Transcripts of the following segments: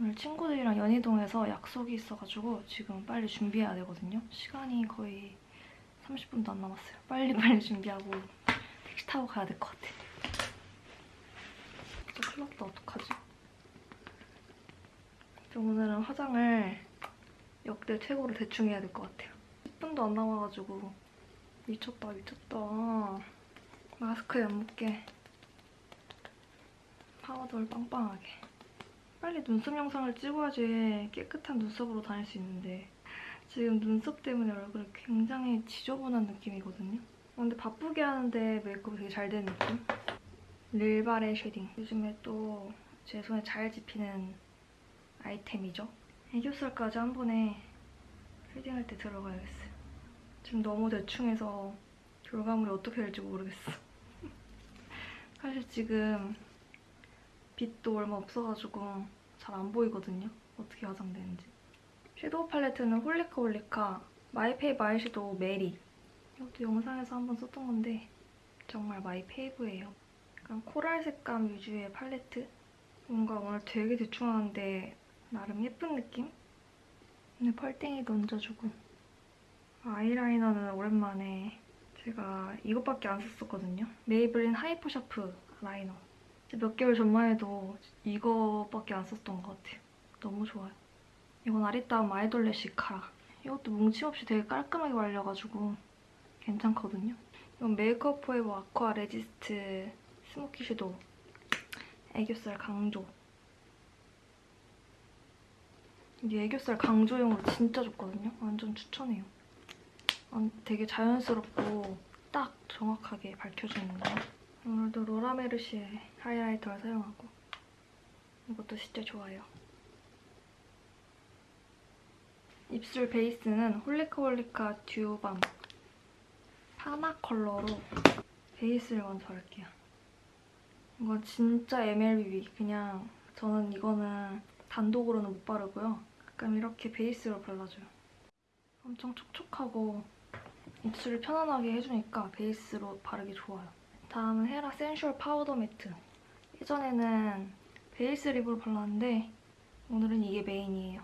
오늘 친구들이랑 연희동에서 약속이 있어가지고 지금 빨리 준비해야 되거든요. 시간이 거의 30분도 안 남았어요. 빨리빨리 준비하고 택시 타고 가야 될 것 같아. 진짜 큰일 났다. 어떡하지? 오늘은 화장을 역대 최고로 대충 해야 될 것 같아요. 10분도 안 남아가지고 미쳤다 미쳤다. 마스크에 안 묻게 파우더를 빵빵하게. 빨리 눈썹 영상을 찍어야지 깨끗한 눈썹으로 다닐 수 있는데 지금 눈썹 때문에 얼굴이 굉장히 지저분한 느낌이거든요. 어, 근데 바쁘게 하는데 메이크업이 되게 잘 되는 느낌? 릴바레 shading. 요즘에 또 제 손에 잘 집히는 아이템이죠. 애교살까지 한 번에 shading할 때 들어가야겠어요. 지금 너무 대충해서 결과물이 어떻게 될지 모르겠어. 사실 지금 빛도 얼마 없어가지고 잘 안 보이거든요. 어떻게 화장되는지. 섀도우 팔레트는 홀리카 홀리카 My Fave 아이섀도우 메리. 이것도 영상에서 한번 썼던 건데 정말 my fave예요. 약간 코랄 색감 위주의 팔레트. 뭔가 오늘 되게 대충 하는데 나름 예쁜 느낌? 오늘 펄땡이도 얹어주고 아이라이너는 오랜만에 제가 이것밖에 안 썼었거든요. 메이블린 Hyper Sharp Liner. 몇 개월 전만 해도 이거밖에 안 썼던 것 같아요. 너무 좋아요. 이건 아리따움 아이돌래쉬 카라. 이것도 뭉침 없이 되게 깔끔하게 발려가지고 괜찮거든요. 이건 메이크업 포에버 Aqua Resist Smoky Shadow. 애교살 강조. 이게 애교살 강조용으로 진짜 좋거든요. 완전 추천해요. 되게 자연스럽고 딱 정확하게 밝혀주는 거. 오늘도 로라메르시의 하이라이터를 사용하고 이것도 진짜 좋아요. 입술 베이스는 홀리카홀리카 듀오밤 파마 컬러로 베이스를 먼저 할게요. 이건 진짜 MLBB 그냥 저는 이거는 단독으로는 못 바르고요. 가끔 이렇게 베이스로 발라줘요. 엄청 촉촉하고 입술을 편안하게 해주니까 베이스로 바르기 좋아요. 다음은 헤라 Sensual Powder Matte. 예전에는 베이스 립으로 발랐는데 오늘은 이게 메인이에요.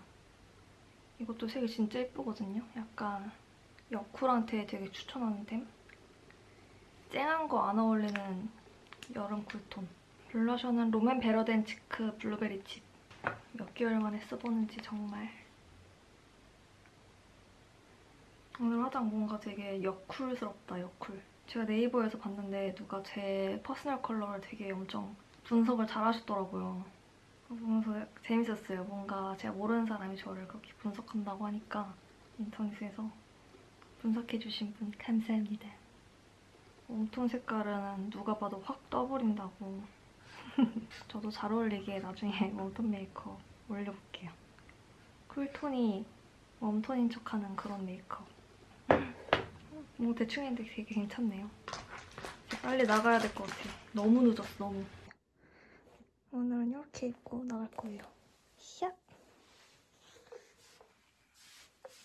이것도 색이 진짜 예쁘거든요. 약간 여쿨한테 되게 추천하는 템. 쨍한 거 안 어울리는 여름 쿨톤. 블러셔는 롬앤 Better Than Cheek Blueberry Chip. 몇 개월 만에 써보는지 정말. 오늘 화장 뭔가 되게 여쿨스럽다, 여쿨. 제가 네이버에서 봤는데 누가 제 personal color를 되게 엄청 분석을 잘 하셨더라고요. 보면서 재밌었어요. 뭔가 제가 모르는 사람이 저를 그렇게 분석한다고 하니까 인터넷에서 분석해주신 분 감사합니다. 웜톤 색깔은 누가 봐도 확 떠버린다고. 저도 잘 어울리게 나중에 웜톤 메이크업 올려볼게요. 쿨톤이 웜톤인 척하는 그런 메이크업. 뭐 대충 했는데 되게 괜찮네요. 빨리 나가야 될 것 같아요. 너무 늦었어, 너무. 오늘은 이렇게 입고 나갈 거예요. 샥!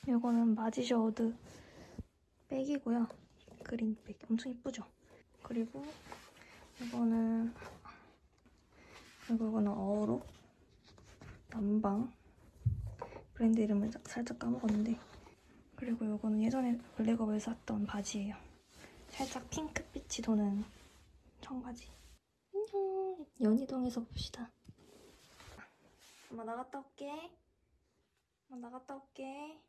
이거는 마지셔우드 백이고요. 그린 백. 엄청 이쁘죠? 그리고 이거는 그리고 이거는 어로 남방 브랜드 이름을 살짝 까먹었는데 그리고 이거는 예전에 블랙업에서 샀던 바지예요. 살짝 핑크빛이 도는 청바지. 안녕. 연희동에서 봅시다. 엄마 나갔다 올게. 엄마 나갔다 올게.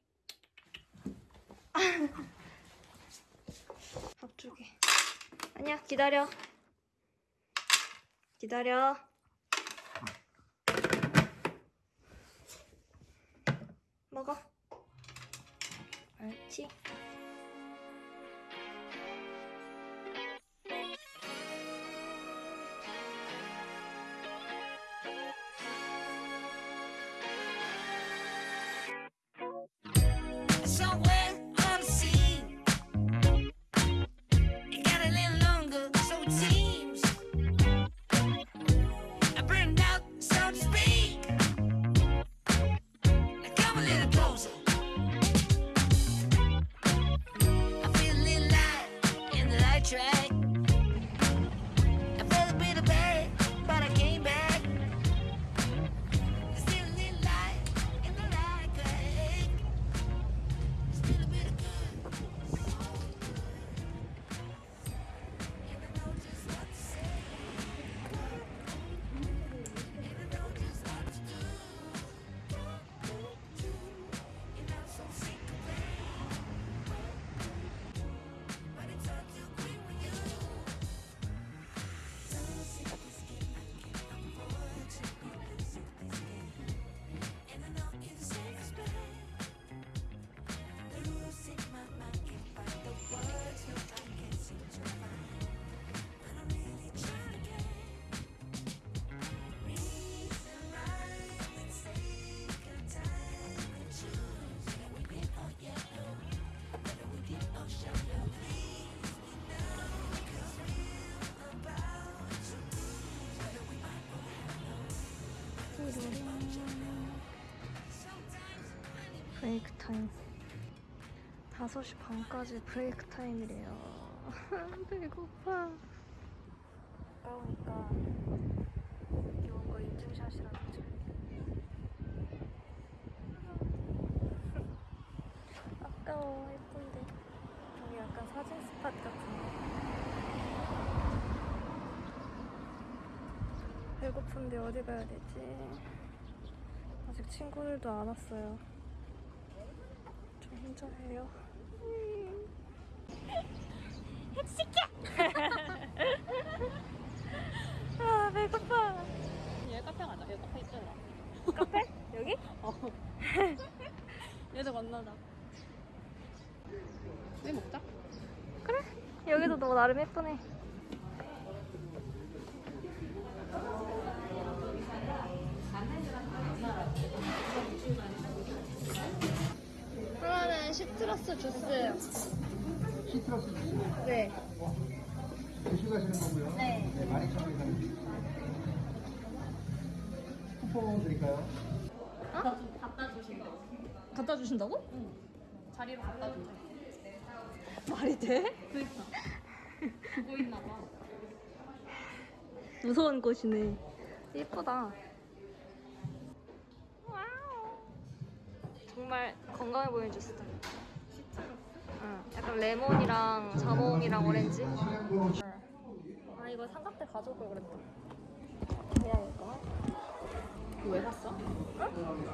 앞쪽에. 아니야 기다려. 기다려. 먹어. 알지? Break time. 5시 반까지 break time이래요. 배고파. 아까우니까 이런 거 인증샷이라든지 아까워 예쁜데. 여기 약간 사진 spot 같은데 배고픈데 어디 가야 되지? 아직 친구들도 안 왔어요. 좀 혼자예요. 시켜! 아 배고파. 얘 카페 가자. 얘 카페 있잖아. 카페? 여기? 어. 얘들 만나자. 왜 먹자? 그래. 여기도 너 나름 예쁘네. 시트러스 주스. 시트러스 주스 네. 드시고 가시는 거고요. 네. 네, 12,000원에 사는 쿠폰 드릴까요? 갖다 주신다고? 자리로 갖다 준대. 말이 돼? 그니까. 보고 있나 봐. 무서운 곳이네. 예쁘다. Wow. 정말 건강해 보이는 주스다. 응. 약간 레몬이랑 자몽이랑 오렌지. 아 이거 삼각대 가져올 걸 그랬다. 이거. 왜 샀어?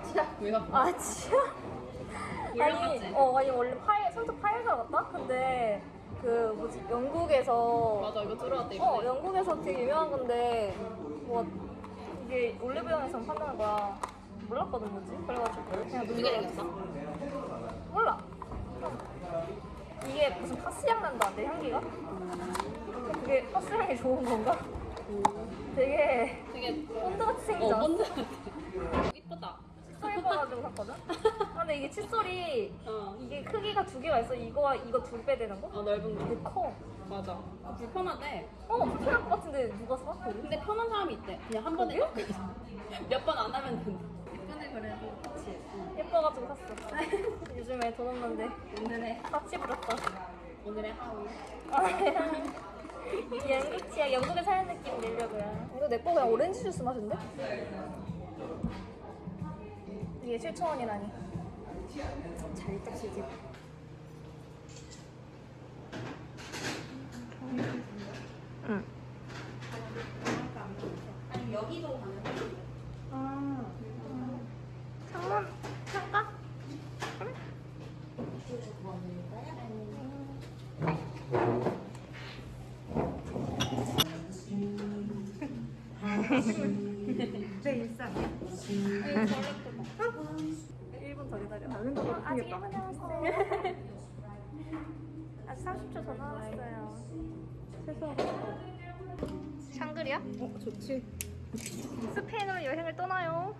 진짜. 왜 샀어? 아 진짜? 아니, 어 아니 원래 파일 손톱 파일 사갔다? 근데 그 뭐지 영국에서 맞아, 이거 들어왔대, 어. 영국에서 되게 유명한 건데 뭐 이게 올리브영에서 판다는 거야 몰랐거든 뭐지? 그래가지고 그냥 눈으로 생겼어? 몰라 이게 무슨 파스향 난다는데 향기가? 그게 파스향이 좋은 건가? 되게 되게 본드같이 생기지 어, 않았어? 본드 같아. 이쁘다. 칫솔 예뻐가지고 샀거든? 아, 근데 이게 칫솔이 어. 이게 크기가 두 개가 있어 이거와 이거 두 배 되는 거? 어, 넓은 거. 되게 커 맞아. 아, 불편하대. 어, 불편할 것 같은데 누가 사? 근데 편한 사람이 있대. 그냥 한 번에 몇 번 안 하면 된다. 예쁘네 그래도. 예뻐가지고 샀어 요즘에 돈 없는데 오늘의 싹지 부렸다 오늘의 하루. 영국 치약 영국에 사는 느낌 내려고요 이거 내거 그냥 오렌지 주스 맛인데? 이게 7,000원이라니 살짝 시집. 응 아직 30초 더 남았어요. 샹그리야? 어 좋지. 스페인으로 여행을 떠나요.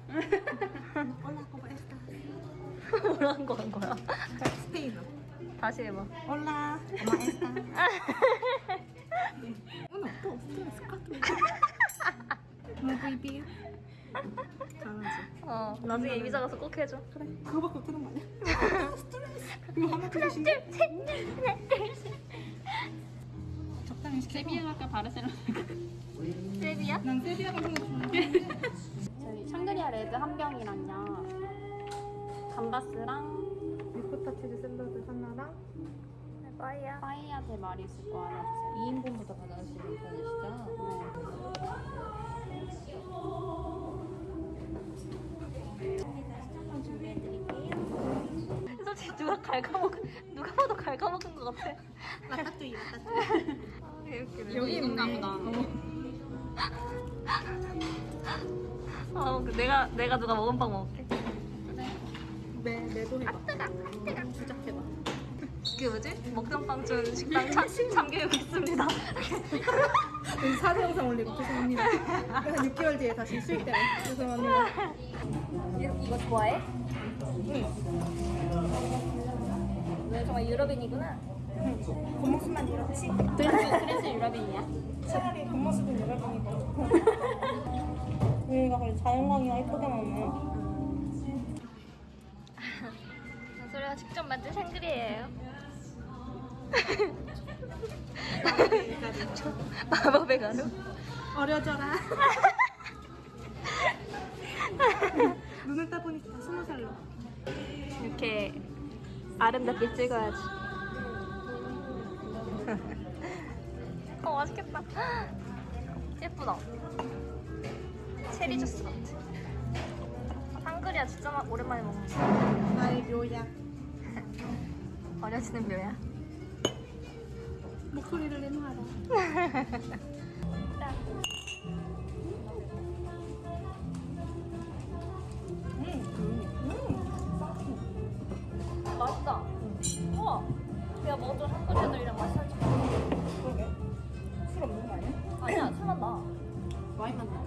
뭐라는 거한 거야? 스페인어. 다시 해봐. 올라. 엄마 에스타. 오늘 또 없으면 스카트. 무비비. 잘하지. 어, 나중에 이미자 가서 꼭 해줘. 그래. 그거밖에 못하는 거 아니야? 스트레스. 이거 하나 주시면 적당히 시켜. 세비야 갈까 바르셀로나 세비야? 난 세비야 같은 거 좋아해. 저희 샹그리아 레드 한 병이랑요 감바스랑 리코타 치즈 샐러드 하나랑 빠이야. 파이야 대마리수 거 하나 주세요 2인분부터 받아주시는 편이시죠? 한번 준비해드릴게요 솔직히 누가 갉아먹 누가 봐도 갉아먹은 것 같아. 라따뚜이 라따뚜이. 아. 여기 있나 보다. 어, 그 내가 내가 누가 먹은 빵 먹을게. 네, 내도 해봐. 뜨가, 뜨가. 주작해봐. 그게 뭐지? 먹던 빵 준 식당 참, 참교육 있습니다. 사진 영상 올리고 죄송합니다. 한 6개월 뒤에 다시 수익 때문에 죄송합니다. 이거 좋아해? 응. 너 정말 유럽인이구나. 겉모습만 이렇지? 그래서, 그래서 유럽인이야? 차라리 겉모습은 유럽이고. 여기가 그래 자연광이가 예쁘게 나오네. 직접 만든 샹그리예요. 마법의 가루? 어려져라. 눈을 따보니까 스무 살로. 이렇게 아름답게 찍어야지. 어 맛있겠다. 예쁘다. 체리 주스 같아. 샹그리아 진짜 마- 오랜만에 먹는다. 나의 묘약. 어려지는 묘야. 목소리를 내놔라. 맛 먹었던 샹그리아들이랑 맛이 살짝. 그러게. 술 없는 거 아니야? 아니야, 술 맛나. 와인 맛나.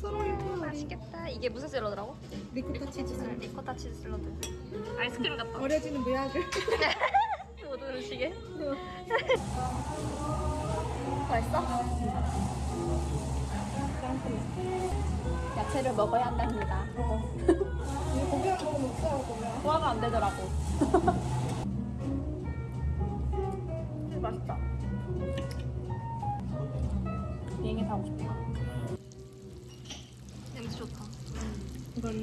서로 예뻐. 맛있겠다. 이게 무슨 샐러드라고? 리코타 치즈 살. 리코타 치즈 샐러드. 아이스크림 같다. 어려지는 묘약을. 못 오르시게. 맛있어? 야채를 먹어야 한답니다. 이거 고기랑 먹으면 없어요, 고기랑. 소화가 안 되더라고. 맛있다. 비행기 타고 싶다. 냄새 좋다. 이건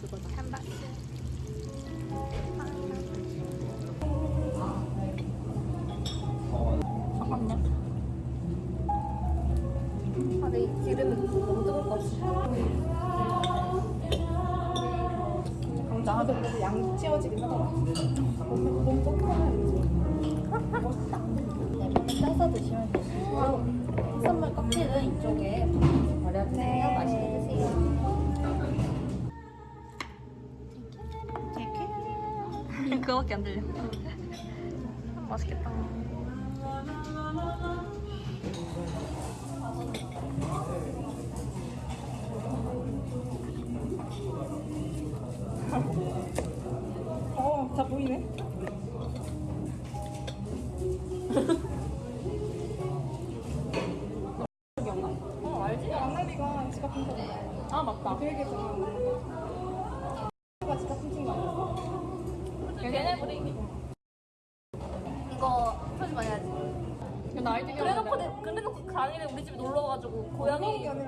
그거다. 한 박스. 드세요. 그거밖에 안 들려. 음, 맛있겠다. 어, 다 보이네. 기억나? 어 알지? 안나비가 지갑 훔쳐 아 맞다. 그 얘기했잖아. 가 지갑 훔친 거 아니야? 걔네 우리 이거 표지 많이 해야지. 나 알지? 그래놓고, 내- 그래놓고 강의를 우리 집에 놀러 와가지고 그런 게 고양이.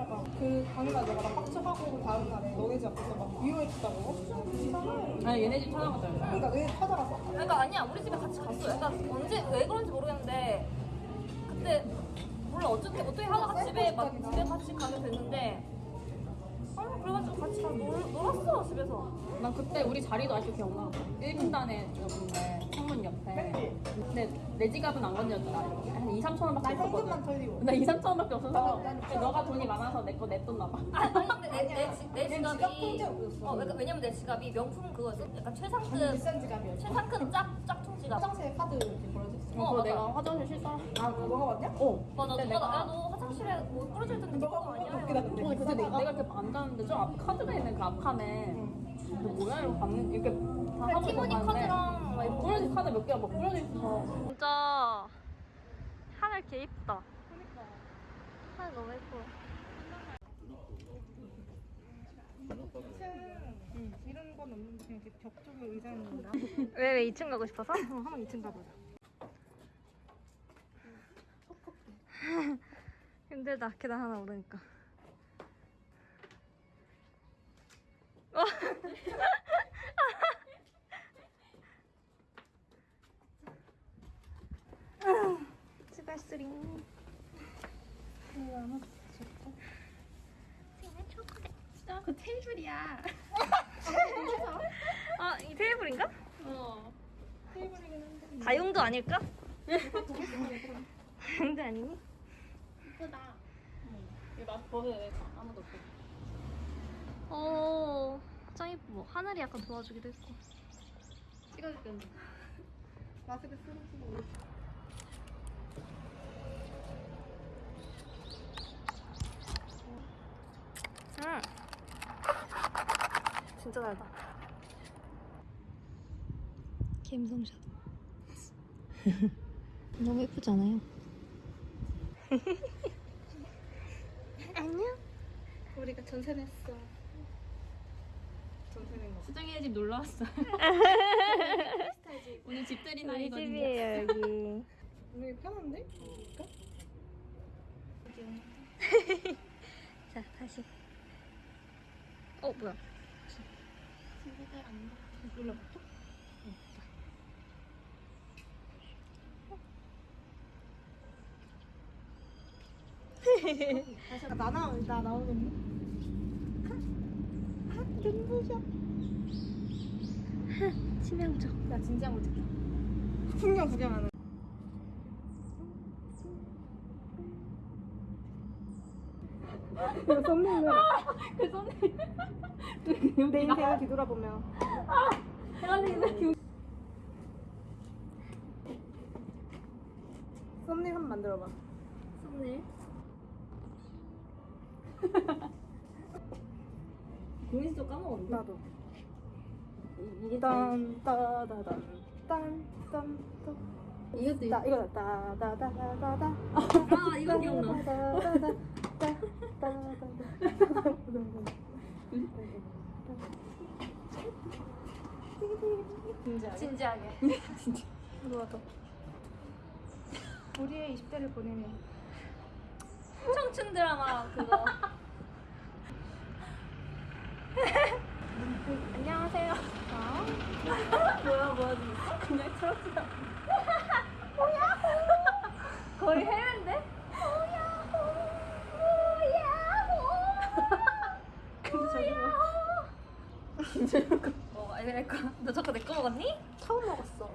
그 강의가 내가 막 빡쳐하고 그 다음 날에 너네 집 앞에서 막 위로해줬다고. 어, 이상해. 아니 얘네 집 찾아가자. 그러니까 내 찾아가서. 그러니까 아니야 우리 집에 같이 갔어. 약간 언제 왜 그런지 모르겠는데 그때 몰라 어떻게 어떻게 하다가 집에 막 집에 같이 가게 됐는데. 아 그래가지고 같이 가 놀, 놀았어 집에서. 난 그때 우리 자리도 아직도 기억나. 1분단에 여기인데 창문 옆에. 근데 내 지갑은 안 건졌잖아. 한 2, 3천 원밖에 나 없었거든. 털리고. 나 2, 3천 원밖에 없어서 나는- 나는 근데 너가 돈이 많아서 내 거 냈었나 봐. 아, 아니 근데 내, 내, 지- 내내 지갑이 지갑. 어 그러니까 왜냐면 내 지갑이 명품 그거였어. 약간 완전 최상급 비싼 지갑이었어. 최상급 짝 짝퉁 지갑. 화장실 카드 이렇게 걸어줬어. 어, 그거 맞아. 내가 화장실 실수한 아, 너가 왔냐? 어. 맞아 근데 누가 내가 야너 화장실에 뭐 부러져 있던데 너가 아니야? 웃기다 근데. 어, 그때 내가, 이렇게 앉았는데 저 앞에 카드가 있는 그 앞 칸에 너 뭐야 이러고 봤는데 이렇게 다 하고 티모니 카드랑 막. 뿌려진 카드 몇 개가 막 뿌려져 있어서 진짜 하늘 개 이쁘다. 하늘 너무 예뻐. 응. 이런 건 없는데 그냥 이렇게 벽 쪽에 의자 있는 거야. 왜왜 2층 가고 싶어서? 어, 한번 2층 가보자. 힘들다 계단 하나 오르니까. 어. 생일. 그 테이블이야 아, 이 테이블인가? 어 테이블이긴 한데. 다용도 아닐까? 다용도 아니니? 나 벗어야 돼 아무도 없어 어, 짱 이뻐. 하늘이 약간 도와주기도 했고. 찍어줄게 언니 마스크 쓰고. 응. 진짜 달다. 감성샷. 너무 예쁘지 않아요? 안녕. 우리가 전세 냈어. 전세 낸 거. 수정이네 집 놀러 왔어요. 오늘 집들이 날이거든요. 집이에요 여기. 여기 편한데? 자 다시. 어 뭐야? 눌러볼까? 다시 나 나와 나 나오겠니? 아, 눈부셔. 치명적. 나 진지한 거 찍자. 풍경 구경하는. 이거 썸네일로 그 썸네일. 내 인생을 뒤돌아보며 썸네일 한번 만들어봐 썸네일. 고민 좀 까먹었는데. 나도 이- 이게 딴따다단 딴딴딴 이것도 나 이거 따다다다다다 아 이거 기억나. 진지하게 진지하게. 누가 더 우리의 20대를 보내면 청춘 드라마 그거. 안녕하세요. 뭐야 뭐야 진짜? 그냥 트로트다. 거의 해외인데? 근데 저기 뭐? 어, 아이들까? 너 저거 내거 먹었니? 처음 먹었어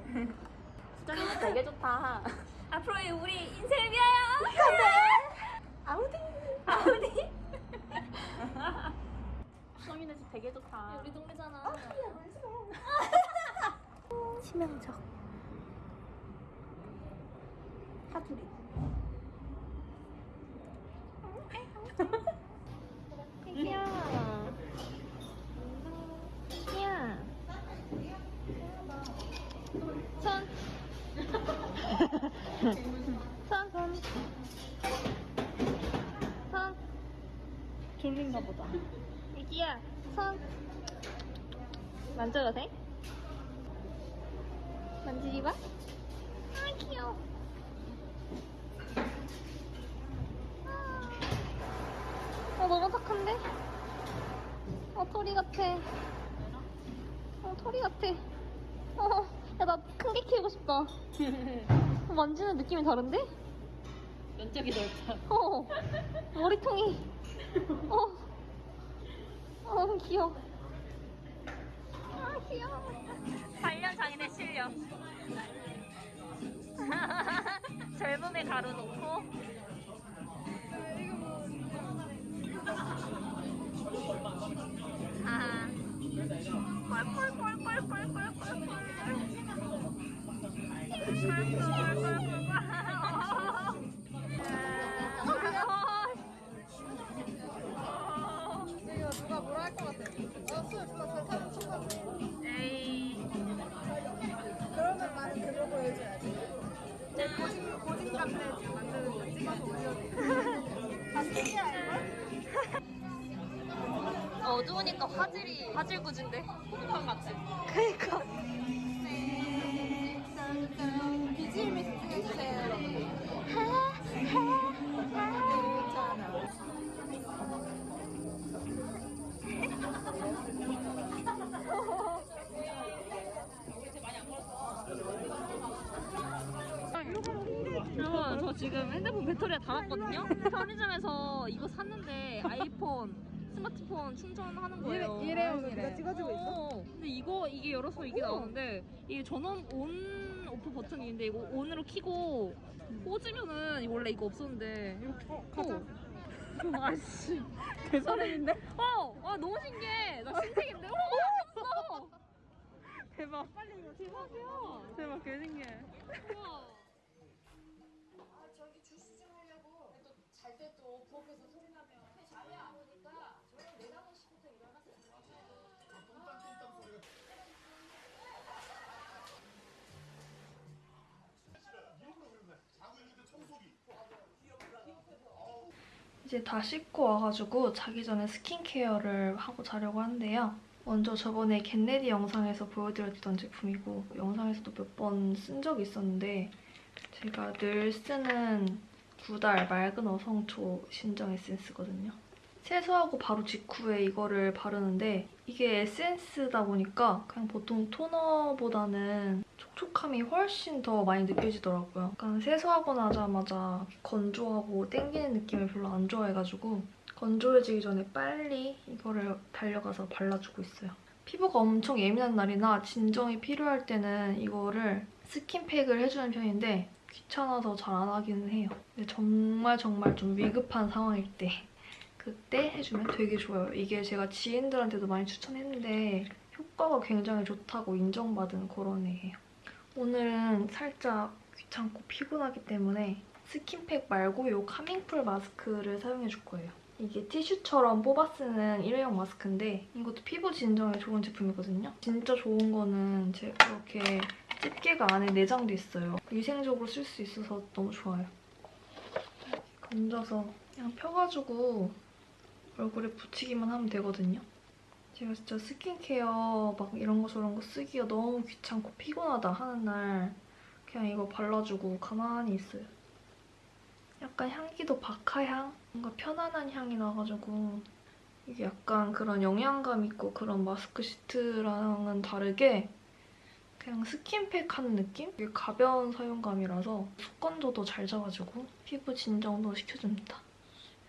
수정이 되게 좋다. 앞으로의 우리 인생을 위하여. 아우디 아우디. 수정이네 집 되게 좋다. 우리 동네잖아. 치명적. 사투리 애기야. 애기야. 손. 손, 손. 손. 졸린가 보다. 애기야, 손. 만져도 돼? 만지지 마? 아, 귀여워. 어, 너무 착한데? 어, 토리 같아. 어, 토리 같아. 어, 야, 나 큰 게 키우고 싶다. 어, 만지는 느낌이 다른데? 면적이 넓다. 어, 머리통이. 어, 어, 귀여워. 아, 귀여워. 반려 장인의 실력. 젊음에 가로놓고. 아. 이거 지금 핸드폰 배터리가 닳았거든요? 편의점에서 이거 샀는데 아이폰 스마트폰 충전하는 거예요 이래- 이래요, 네가 찍어주고 있어? 어, 근데 이거 이게 열어서 이게 나오는데 이게 전원 온 오프 버튼이 있는데 이거 온으로 키고 꽂으면은 원래 이거 없었는데 이렇게 어, 가자 아씨 개설행인데? 어! 아 너무 신기해 나 신세계인데? 어! 없어! 대박 빨리 이거 대박이야 대박 개신기해 우와 이제 다 씻고 와가지고 자기 전에 스킨케어를 하고 자려고 하는데요. 먼저 저번에 get ready 영상에서 보여드렸던 제품이고 영상에서도 몇 번 쓴 적이 있었는데 제가 늘 쓰는 구달 맑은 어성초 신정 에센스거든요. 세수하고 바로 직후에 이거를 바르는데 이게 에센스다 보니까 그냥 보통 토너보다는 촉촉함이 훨씬 더 많이 느껴지더라고요. 약간 세수하고 나자마자 건조하고 땡기는 느낌을 별로 안 좋아해가지고 건조해지기 전에 빨리 이거를 달려가서 발라주고 있어요. 피부가 엄청 예민한 날이나 진정이 필요할 때는 이거를 스킨팩을 해주는 편인데 귀찮아서 잘 안 하기는 해요. 근데 정말 정말 좀 위급한 상황일 때 그때 해주면 되게 좋아요. 이게 제가 지인들한테도 많이 추천했는데 효과가 굉장히 좋다고 인정받은 그런 애예요. 오늘은 살짝 귀찮고 피곤하기 때문에 스킨팩 말고 이 카밍풀 마스크를 사용해줄 거예요. 이게 티슈처럼 뽑아 쓰는 일회용 마스크인데 이것도 피부 진정에 좋은 제품이거든요. 진짜 좋은 거는 이렇게 집게가 안에 내장돼 있어요. 위생적으로 쓸 수 있어서 너무 좋아요. 건져서 그냥 펴가지고 얼굴에 붙이기만 하면 되거든요. 제가 진짜 스킨케어 막 이런 거 저런 거 쓰기가 너무 귀찮고 피곤하다 하는 날 그냥 이거 발라주고 가만히 있어요. 약간 향기도 박하향? 뭔가 편안한 향이 나가지고 이게 약간 그런 영양감 있고 그런 마스크 시트랑은 다르게 그냥 스킨팩 하는 느낌? 되게 가벼운 사용감이라서 습관도도 잘 잡아주고 피부 진정도 시켜줍니다.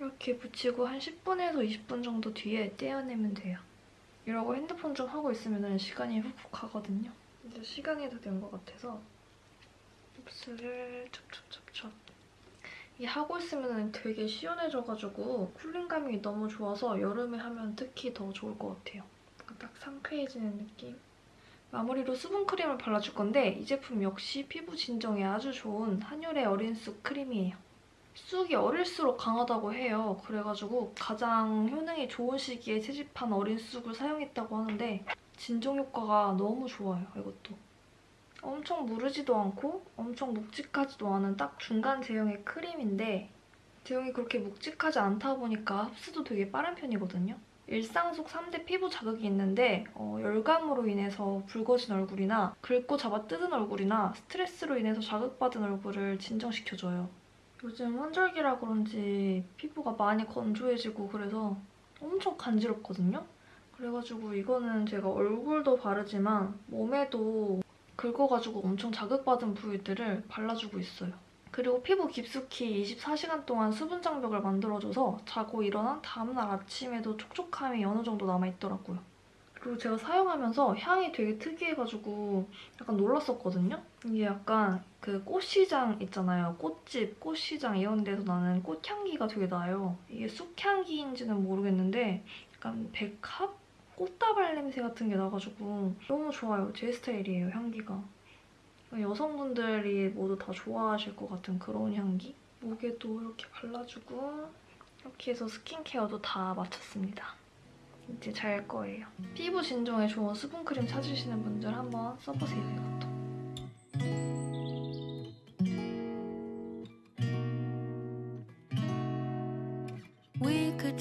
이렇게 붙이고 한 10분에서 20분 정도 뒤에 떼어내면 돼요. 이러고 핸드폰 좀 하고 있으면 시간이 훅훅 가거든요. 이제 시간이 다 된 것 같아서 흡수를 찹찹찹찹 이 하고 있으면 되게 시원해져가지고 쿨링감이 너무 좋아서 여름에 하면 특히 더 좋을 것 같아요. 딱 상쾌해지는 느낌. 마무리로 수분크림을 발라줄 건데 이 제품 역시 피부 진정에 아주 좋은 한율의 어린 쑥 크림이에요. 쑥이 어릴수록 강하다고 해요. 그래가지고 가장 효능이 좋은 시기에 채집한 어린 쑥을 사용했다고 하는데 진정 효과가 너무 좋아요, 이것도. 엄청 무르지도 않고 엄청 묵직하지도 않은 딱 중간 제형의 크림인데 제형이 그렇게 묵직하지 않다 보니까 흡수도 되게 빠른 편이거든요. 일상 속 3대 피부 자극이 있는데 어, 열감으로 인해서 붉어진 얼굴이나 긁고 잡아 뜯은 얼굴이나 스트레스로 인해서 자극받은 얼굴을 진정시켜줘요. 요즘 환절기라 그런지 피부가 많이 건조해지고 그래서 엄청 간지럽거든요? 그래가지고 이거는 제가 얼굴도 바르지만 몸에도 긁어가지고 엄청 자극받은 부위들을 발라주고 있어요. 그리고 피부 깊숙이 24시간 동안 수분 장벽을 만들어줘서 자고 일어난 다음날 아침에도 촉촉함이 어느 정도 남아있더라고요. 그리고 제가 사용하면서 향이 되게 특이해가지고 약간 놀랐었거든요? 이게 약간 그 꽃시장 있잖아요. 꽃집, 꽃시장 이런 데서 나는 꽃향기가 되게 나요. 이게 쑥향기인지는 모르겠는데 약간 백합? 꽃다발 냄새 같은 게 나가지고 너무 좋아요. 제 스타일이에요, 향기가. 여성분들이 모두 다 좋아하실 것 같은 그런 향기? 목에도 이렇게 발라주고 이렇게 해서 스킨케어도 다 마쳤습니다. 이제 잘 거예요. 피부 진정에 좋은 수분크림 찾으시는 분들 한번 써보세요, 이것도. We could